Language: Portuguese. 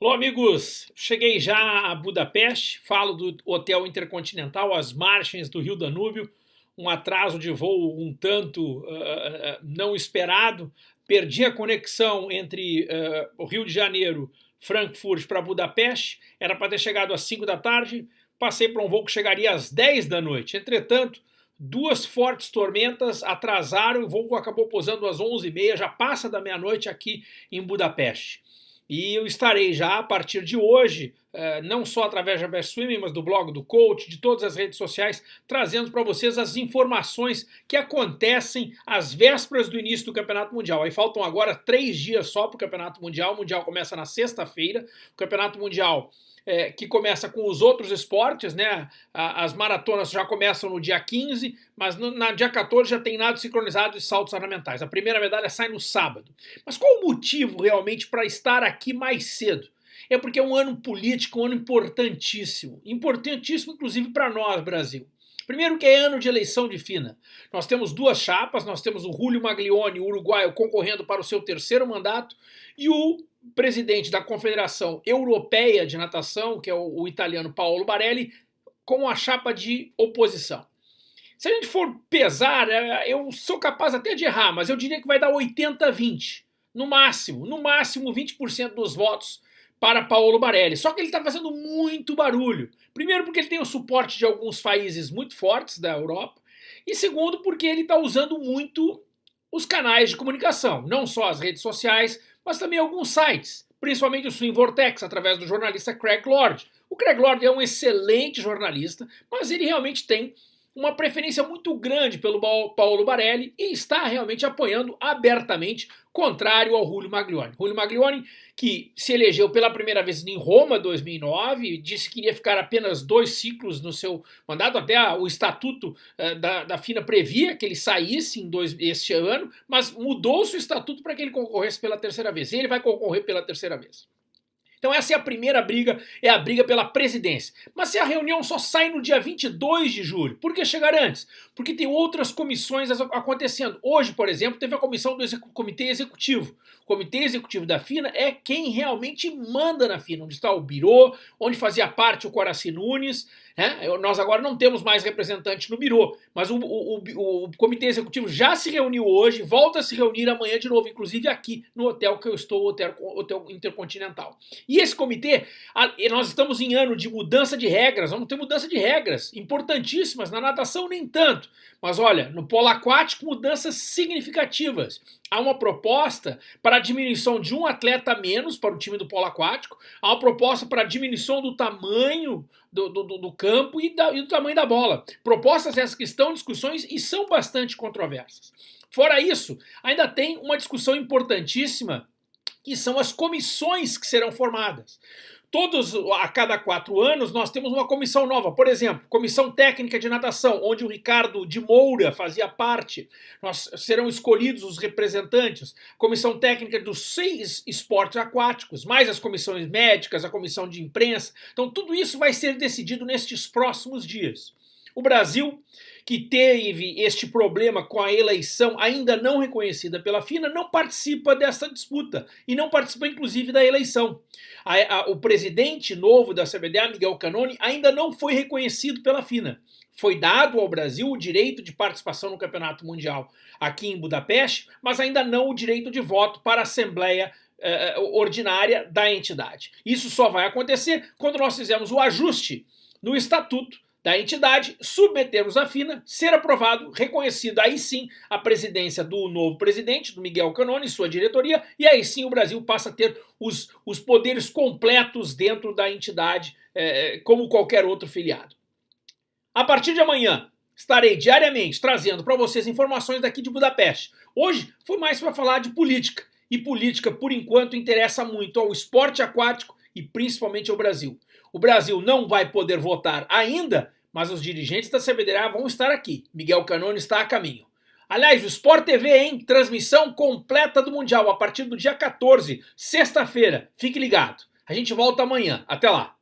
Olá amigos, cheguei já a Budapeste, falo do Hotel Intercontinental às margens do Rio Danúbio, um atraso de voo um tanto uh, não esperado, perdi a conexão entre uh, o Rio de Janeiro, Frankfurt para Budapeste, era para ter chegado às 5 da tarde, passei para um voo que chegaria às 10 da noite, entretanto duas fortes tormentas atrasaram, o voo acabou pousando às 11h30, já passa da meia-noite aqui em Budapeste. E eu estarei já a partir de hoje, não só através da Best Swimming, mas do blog do coach, de todas as redes sociais, trazendo para vocês as informações que acontecem às vésperas do início do Campeonato Mundial. Aí faltam agora três dias só para o Campeonato Mundial. O Mundial começa na sexta-feira. O Campeonato Mundial é, que começa com os outros esportes, né? As maratonas já começam no dia 15, mas no na dia 14 já tem nado sincronizado e saltos ornamentais. A primeira medalha sai no sábado. Mas qual o motivo realmente para estar aqui mais cedo? É porque é um ano político, um ano importantíssimo. Importantíssimo, inclusive, para nós, Brasil. Primeiro que é ano de eleição de FINA. Nós temos duas chapas, nós temos o Julio Maglione, uruguaio, concorrendo para o seu terceiro mandato, e o presidente da Confederação Europeia de Natação, que é o, o italiano Paolo Barelli, com a chapa de oposição. Se a gente for pesar, é, eu sou capaz até de errar, mas eu diria que vai dar 80-20. No máximo, no máximo 20% dos votos para Paolo Barelli. Só que ele está fazendo muito barulho. Primeiro porque ele tem o suporte de alguns países muito fortes da Europa. E segundo porque ele está usando muito os canais de comunicação. Não só as redes sociais, mas também alguns sites. Principalmente o Swing Vortex, através do jornalista Craig Lord. O Craig Lord é um excelente jornalista, mas ele realmente tem uma preferência muito grande pelo Paulo Barelli e está realmente apoiando abertamente, contrário ao Julio Maglione. Julio Maglione, que se elegeu pela primeira vez em Roma 2009, disse que iria ficar apenas dois ciclos no seu mandato, até o estatuto uh, da, da FINA previa que ele saísse em dois, este ano, mas mudou-se o estatuto para que ele concorresse pela terceira vez. E ele vai concorrer pela terceira vez. Então essa é a primeira briga, é a briga pela presidência. Mas se a reunião só sai no dia 22 de julho, por que chegar antes? Porque tem outras comissões acontecendo. Hoje, por exemplo, teve a comissão do Comitê Executivo. O Comitê Executivo da FINA é quem realmente manda na FINA, onde está o Biro, onde fazia parte o Coraci Nunes, né? Nós agora não temos mais representante no Biro, mas o, o, o, o, Comitê Executivo já se reuniu hoje, volta a se reunir amanhã de novo, inclusive aqui no hotel que eu estou, o hotel, hotel Intercontinental. E esse comitê, nós estamos em ano de mudança de regras, vamos ter mudança de regras importantíssimas, na natação nem tanto, mas olha, no polo aquático mudanças significativas. Há uma proposta para a diminuição de um atleta menos para o time do polo aquático, há uma proposta para a diminuição do tamanho do, do, do campo e, da, e do tamanho da bola. Propostas essas que estão em discussões e são bastante controversas. Fora isso, ainda tem uma discussão importantíssima que são as comissões que serão formadas. Todos, a cada quatro anos, nós temos uma comissão nova. Por exemplo, Comissão Técnica de Natação, onde o Ricardo de Moura fazia parte. Nós serão escolhidos os representantes. Comissão Técnica dos seis esportes aquáticos, mais as comissões médicas, a comissão de imprensa. Então, tudo isso vai ser decidido nestes próximos dias. O Brasil, que teve este problema com a eleição ainda não reconhecida pela FINA, não participa dessa disputa e não participa inclusive da eleição. A, a, o presidente novo da CBDA, Miguel Canoni, ainda não foi reconhecido pela FINA. Foi dado ao Brasil o direito de participação no Campeonato Mundial aqui em Budapeste, mas ainda não o direito de voto para a Assembleia eh, ordinária da entidade. Isso só vai acontecer quando nós fizermos o ajuste no estatuto da entidade, submetermos a FINA, ser aprovado, reconhecido aí sim a presidência do novo presidente, do Miguel Canone, sua diretoria, e aí sim o Brasil passa a ter os, os poderes completos dentro da entidade, é, como qualquer outro filiado. A partir de amanhã, estarei diariamente trazendo para vocês informações daqui de Budapeste. Hoje foi mais para falar de política, e política, por enquanto, interessa muito ao esporte aquático e principalmente ao Brasil. O Brasil não vai poder votar ainda, mas os dirigentes da CBDA vão estar aqui. Miguel Canone está a caminho. Aliás, o Sport TV, hein? Transmissão completa do Mundial a partir do dia 14, sexta-feira. Fique ligado. A gente volta amanhã. Até lá.